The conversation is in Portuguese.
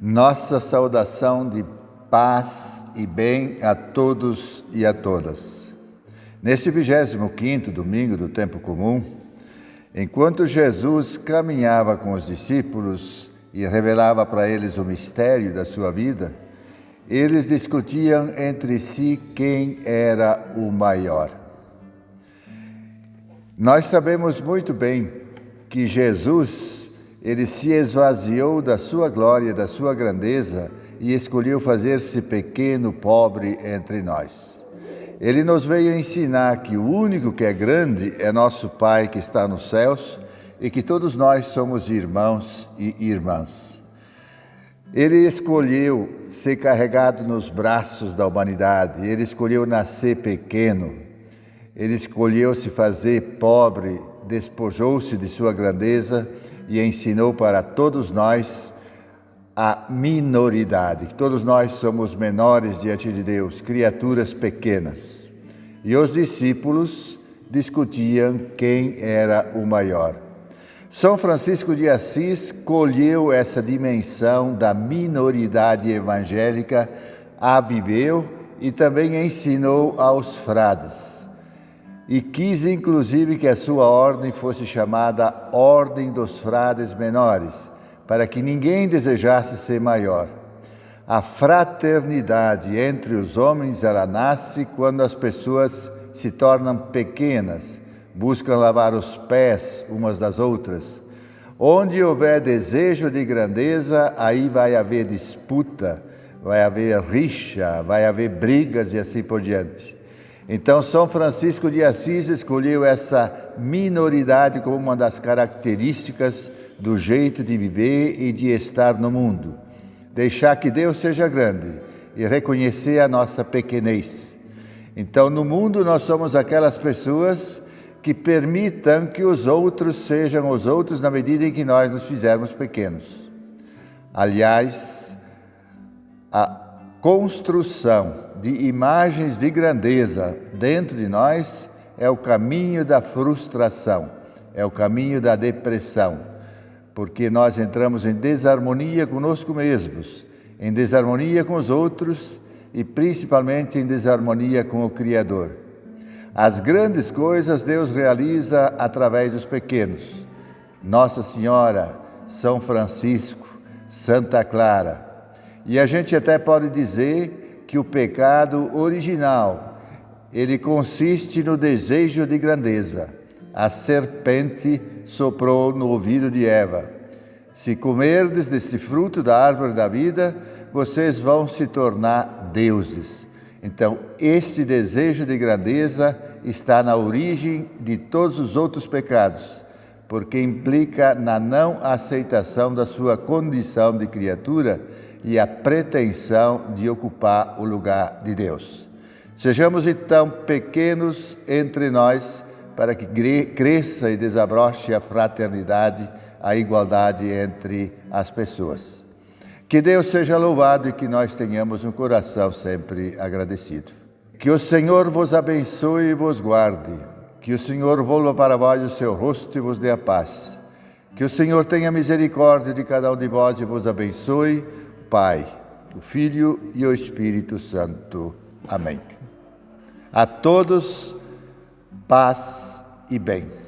Nossa saudação de paz e bem a todos e a todas. Neste 25º domingo do tempo comum, enquanto Jesus caminhava com os discípulos e revelava para eles o mistério da sua vida, eles discutiam entre si quem era o maior. Nós sabemos muito bem que Jesus ele se esvaziou da sua glória, da sua grandeza e escolheu fazer-se pequeno, pobre entre nós. Ele nos veio ensinar que o único que é grande é nosso Pai que está nos céus e que todos nós somos irmãos e irmãs. Ele escolheu ser carregado nos braços da humanidade, ele escolheu nascer pequeno, ele escolheu se fazer pobre, despojou-se de sua grandeza e ensinou para todos nós a minoridade, que todos nós somos menores diante de Deus, criaturas pequenas. E os discípulos discutiam quem era o maior. São Francisco de Assis colheu essa dimensão da minoridade evangélica, a viveu e também ensinou aos frades e quis inclusive que a sua ordem fosse chamada Ordem dos Frades Menores, para que ninguém desejasse ser maior. A fraternidade entre os homens ela nasce quando as pessoas se tornam pequenas, buscam lavar os pés umas das outras. Onde houver desejo de grandeza, aí vai haver disputa, vai haver rixa, vai haver brigas e assim por diante. Então, São Francisco de Assis escolheu essa minoridade como uma das características do jeito de viver e de estar no mundo. Deixar que Deus seja grande e reconhecer a nossa pequenez. Então, no mundo, nós somos aquelas pessoas que permitam que os outros sejam os outros na medida em que nós nos fizermos pequenos. Aliás, a construção de imagens de grandeza dentro de nós é o caminho da frustração, é o caminho da depressão, porque nós entramos em desarmonia conosco mesmos, em desarmonia com os outros e principalmente em desarmonia com o Criador. As grandes coisas Deus realiza através dos pequenos. Nossa Senhora, São Francisco, Santa Clara, e a gente até pode dizer que o pecado original, ele consiste no desejo de grandeza. A serpente soprou no ouvido de Eva: Se comerdes desse fruto da árvore da vida, vocês vão se tornar deuses. Então, esse desejo de grandeza está na origem de todos os outros pecados, porque implica na não aceitação da sua condição de criatura e a pretensão de ocupar o lugar de Deus. Sejamos então pequenos entre nós para que cresça e desabroche a fraternidade, a igualdade entre as pessoas. Que Deus seja louvado e que nós tenhamos um coração sempre agradecido. Que o Senhor vos abençoe e vos guarde. Que o Senhor volva para vós o seu rosto e vos dê a paz. Que o Senhor tenha misericórdia de cada um de vós e vos abençoe Pai, o Filho e o Espírito Santo. Amém. A todos, paz e bem.